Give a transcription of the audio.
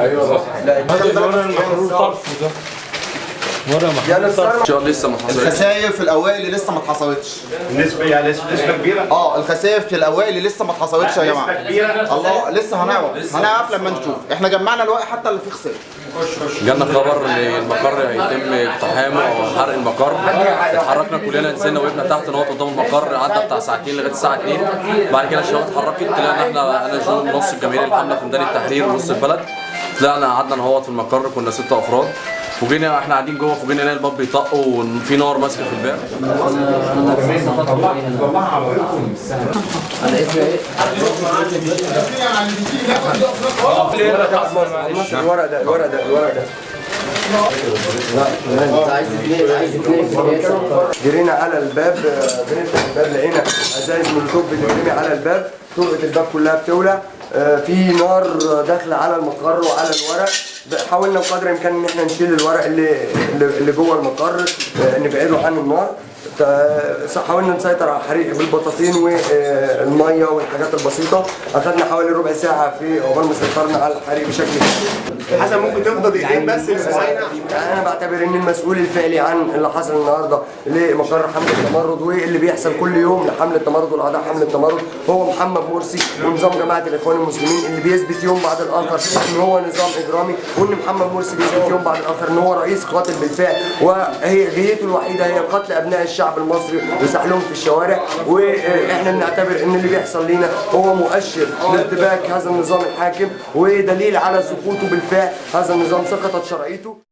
أيوه لا ورا المحروق طرف ده ورا يعني محروق الصرف لسه ما حصلش. الخسائر في الأوائل اللي لسه ما اتحصلتش. نسبة يعني نسبة كبيرة؟ آه الخسائر في الأوائل اللي لسه ما اتحصلتش يا جماعة. نسبة كبيرة؟ الله لسه هنعرف. هنعرف لما نشوف. إحنا جمعنا الورق حتى اللي فيه خسائر. جالنا خبر إن المقر هيتم اقتحامه أو حرق المقر. اتحركنا كلنا نزلنا وقفنا تحت نقط قدام المقر قعدنا بتاع ساعتين لغاية الساعة 2 بعد كده الشباب اتحركت طلعنا إحنا أنا جون نص الجماهير الحمله في ميدان التحرير ونص البلد. طلعنا قعدنا نهوط في المقر كنا ست أفراد. فوجئنا إحنا قاعدين جوه فوجئنا نلاقي الباب بيطق وفي نار ماسكه في الباب الورق ده الورق ده الورق ده جرينا على الباب بنفتح الباب لقينا أزايز مولوتوف بتترمي على الباب. طرقة الباب كلها بتولع. آه، في نار داخله على المقر وعلى الورق. حاولنا بقدر الإمكان إن إحنا نشيل الورق اللي اللي جوه المقر آه، نبعده عن النار. حاولنا نسيطر على الحريق بالبطاطين والمية والحاجات البسيطة. أخذنا حوالي ربع ساعة في عقبال ما سيطرنا على الحريق بشكل كبير حسن ممكن تفضل دقيقتين بس للمساينة يعني أنا بعتبر ان المسؤول الفعلي عن اللي حصل النهارده لمقر حملة التمرد واللي بيحصل كل يوم لحملة التمرد والأعضاء حملة التمرد. هو محمد مرسي ونظام جماعة الإخوان المسلمين اللي بيثبت يوم بعد الآخر إن هو نظام إجرامي وإن محمد مرسي بيثبت يوم بعد الآخر إن هو رئيس قاتل بالفعل. وهي غايته الوحيدة هي قتل أبناء الشعب المصري وسحلهم في الشوارع. وإحنا بنعتبر إن اللي بيحصل لينا هو مؤشر لارتباك هذا النظام الحاكم ودليل على سقوطه بالفعل. هذا النظام سقطت شرعيته.